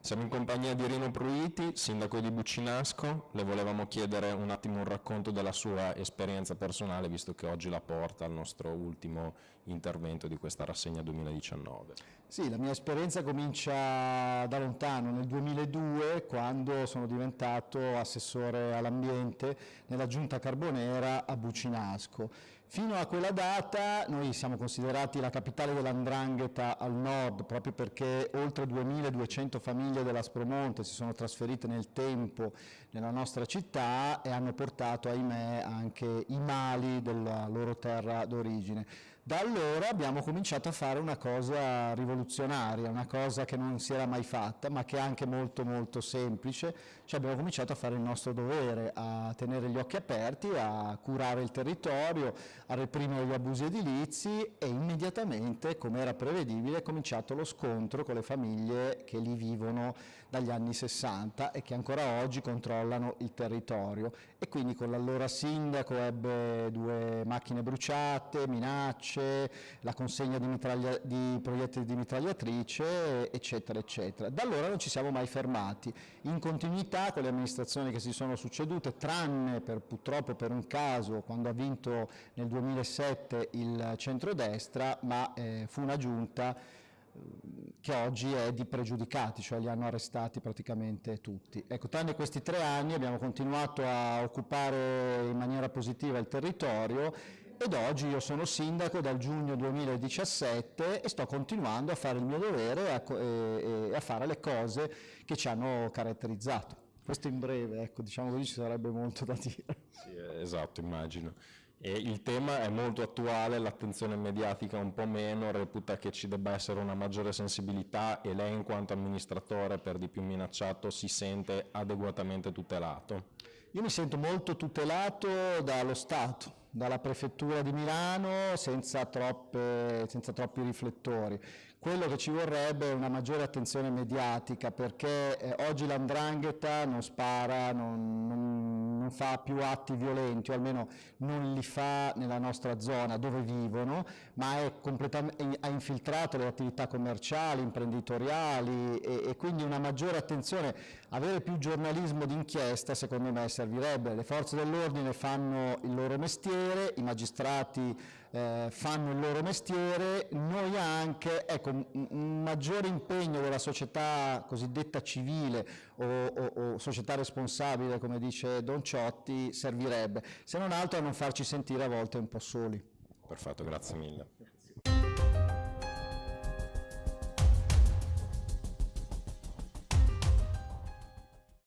Siamo in compagnia di Rino Pruiti, sindaco di Buccinasco. Le volevamo chiedere un attimo un racconto della sua esperienza personale, visto che oggi la porta al nostro ultimo intervento di questa rassegna 2019. Sì, la mia esperienza comincia da lontano, nel 2002, quando sono diventato assessore all'ambiente nella Giunta Carbonera a Buccinasco. Fino a quella data noi siamo considerati la capitale dell'andrangheta al nord, proprio perché oltre 2200 famiglie dell'Aspromonte si sono trasferite nel tempo nella nostra città e hanno portato, ahimè, anche i mali della loro terra d'origine. Da allora abbiamo cominciato a fare una cosa rivoluzionaria, una cosa che non si era mai fatta, ma che è anche molto molto semplice, cioè abbiamo cominciato a fare il nostro dovere, a tenere gli occhi aperti, a curare il territorio, a reprimere gli abusi edilizi e immediatamente, come era prevedibile, è cominciato lo scontro con le famiglie che lì vivono dagli anni 60 e che ancora oggi controllano il territorio e quindi con l'allora sindaco ebbe due macchine bruciate, minacce, la consegna di, di proiettili di mitragliatrice, eccetera, eccetera. Da allora non ci siamo mai fermati, in continuità con le amministrazioni che si sono succedute, tranne per, purtroppo per un caso quando ha vinto nel 2007 il centrodestra, ma eh, fu una giunta eh, che oggi è di pregiudicati, cioè li hanno arrestati praticamente tutti. Ecco, tranne questi tre anni abbiamo continuato a occupare in maniera positiva il territorio ed oggi io sono sindaco dal giugno 2017 e sto continuando a fare il mio dovere e a, e, e a fare le cose che ci hanno caratterizzato. Questo in breve, ecco, diciamo così ci sarebbe molto da dire. Sì, esatto, immagino. E il tema è molto attuale, l'attenzione mediatica un po' meno, reputa che ci debba essere una maggiore sensibilità e lei in quanto amministratore per di più minacciato si sente adeguatamente tutelato? Io mi sento molto tutelato dallo Stato, dalla prefettura di Milano senza, troppe, senza, troppi riflettori. Quello che ci vorrebbe è una maggiore attenzione mediatica perché eh, oggi l'andrangheta non spara, non, non, non, fa più atti violenti o almeno non li fa nella nostra zona dove vivono ma ha infiltrato le attività commerciali, imprenditoriali e, e quindi una maggiore attenzione, avere più giornalismo d'inchiesta secondo me servirebbe, le forze dell'ordine fanno il loro mestiere, i magistrati eh, fanno il loro mestiere, noi anche, ecco, un maggiore impegno della società cosiddetta civile o, o, o società responsabile, come dice Don Ciotti, servirebbe, se non altro a non farci sentire a volte un po' soli. Perfetto, grazie mille.